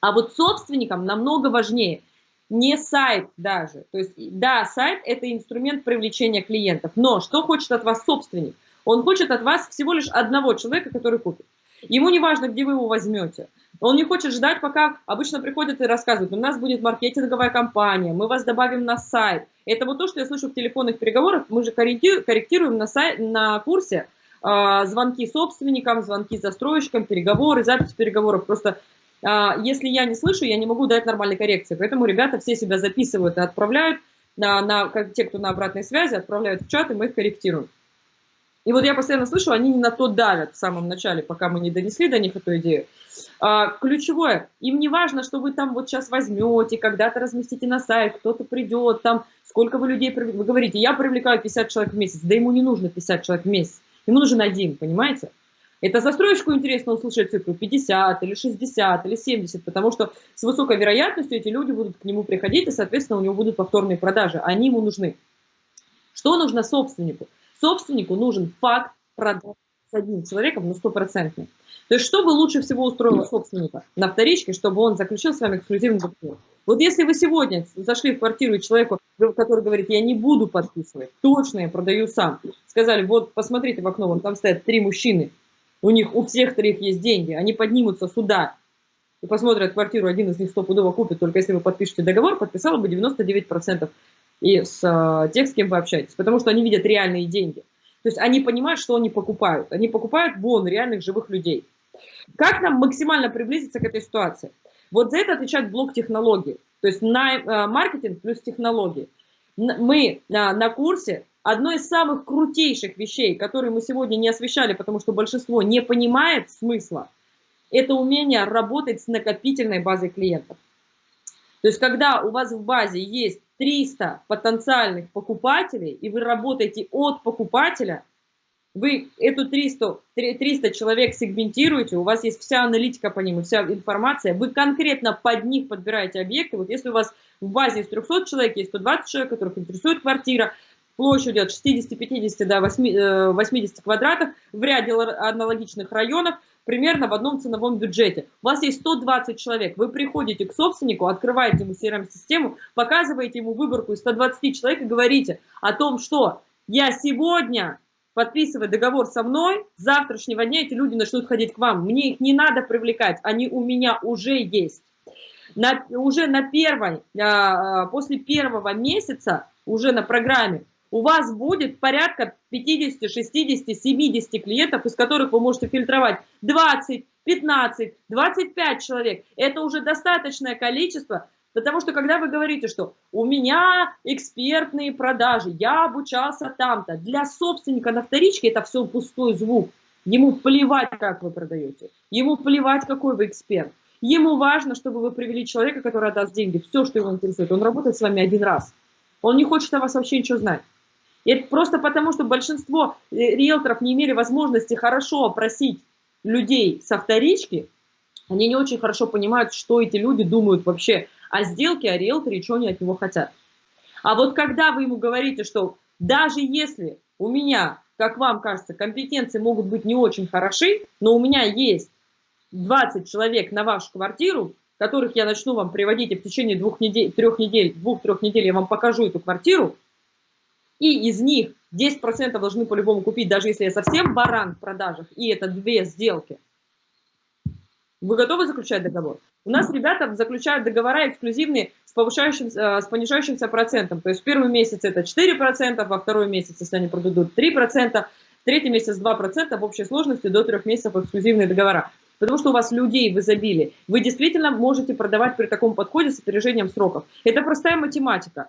А вот собственникам намного важнее не сайт даже. То есть, да, сайт – это инструмент привлечения клиентов, но что хочет от вас собственник? Он хочет от вас всего лишь одного человека, который купит. Ему не важно, где вы его возьмете. Он не хочет ждать, пока обычно приходят и рассказывают, у нас будет маркетинговая компания, мы вас добавим на сайт. Это вот то, что я слышу в телефонных переговорах. Мы же корректируем на, сайт, на курсе э, звонки собственникам, звонки застройщикам, переговоры, запись переговоров. Просто если я не слышу, я не могу дать нормальной коррекции. Поэтому ребята все себя записывают и отправляют, на, на, как те, кто на обратной связи, отправляют в чат, и мы их корректируем. И вот я постоянно слышу, они не на то давят в самом начале, пока мы не донесли до них эту идею. А, ключевое, им не важно, что вы там вот сейчас возьмете, когда-то разместите на сайт, кто-то придет, там, сколько вы людей. Вы говорите, я привлекаю 50 человек в месяц, да ему не нужно 50 человек в месяц, ему нужен один, понимаете? Это застройщику интересно услышать цифру 50 или 60 или 70, потому что с высокой вероятностью эти люди будут к нему приходить, и, соответственно, у него будут повторные продажи, они ему нужны. Что нужно собственнику? Собственнику нужен факт продаж с одним человеком на стопроцентный. То есть, что бы лучше всего устроило собственника на вторичке, чтобы он заключил с вами эксклюзивный договор? Вот если вы сегодня зашли в квартиру и человеку, который говорит, я не буду подписывать, точно я продаю сам, сказали, вот посмотрите в окно, вон там стоят три мужчины, у них у всех троих есть деньги, они поднимутся сюда и посмотрят квартиру, один из них стопудово купит, только если вы подпишете договор, подписало бы 99% и с э, тех, с кем вы общаетесь, потому что они видят реальные деньги. То есть они понимают, что они покупают. Они покупают вон реальных живых людей. Как нам максимально приблизиться к этой ситуации? Вот за это отвечает блок технологий. То есть на э, маркетинг плюс технологии. Мы на, на курсе одно из самых крутейших вещей, которые мы сегодня не освещали, потому что большинство не понимает смысла, это умение работать с накопительной базой клиентов. То есть когда у вас в базе есть 300 потенциальных покупателей, и вы работаете от покупателя, вы эту 300, 300 человек сегментируете, у вас есть вся аналитика по ним, вся информация, вы конкретно под них подбираете объекты. Вот если у вас в базе из 300 человек есть 120 человек, которых интересует квартира, площадью от 60-50 до 80 квадратов в ряде аналогичных районов, примерно в одном ценовом бюджете. У вас есть 120 человек, вы приходите к собственнику, открываете ему CRM-систему, показываете ему выборку из 120 человек и говорите о том, что я сегодня подписывая договор со мной, с завтрашнего дня эти люди начнут ходить к вам. Мне их не надо привлекать, они у меня уже есть. На, уже на первой, а, после первого месяца, уже на программе, у вас будет порядка 50, 60, 70 клиентов, из которых вы можете фильтровать 20, 15, 25 человек. Это уже достаточное количество, потому что когда вы говорите, что у меня экспертные продажи, я обучался там-то, для собственника на вторичке это все пустой звук. Ему плевать, как вы продаете, ему плевать, какой вы эксперт. Ему важно, чтобы вы привели человека, который отдаст деньги, все, что его интересует. Он работает с вами один раз. Он не хочет о вас вообще ничего знать. Это просто потому, что большинство э, риэлторов не имели возможности хорошо опросить людей со вторички, они не очень хорошо понимают, что эти люди думают вообще о сделке, о риэлторе, что они от него хотят. А вот когда вы ему говорите, что даже если у меня, как вам кажется, компетенции могут быть не очень хороши, но у меня есть 20 человек на вашу квартиру, которых я начну вам приводить, и в течение двух недель, трех недель, двух-трех недель я вам покажу эту квартиру, и из них 10% должны по-любому купить, даже если я совсем баран в продажах, и это две сделки. Вы готовы заключать договор? У нас ребята заключают договора эксклюзивные с, повышающимся, э, с понижающимся процентом. То есть в первый месяц это 4%, во второй месяц, если они продадут, 3%, в третий месяц 2%, в общей сложности до трех месяцев эксклюзивные договора. Потому что у вас людей в изобилии. Вы действительно можете продавать при таком подходе с опережением сроков. Это простая математика.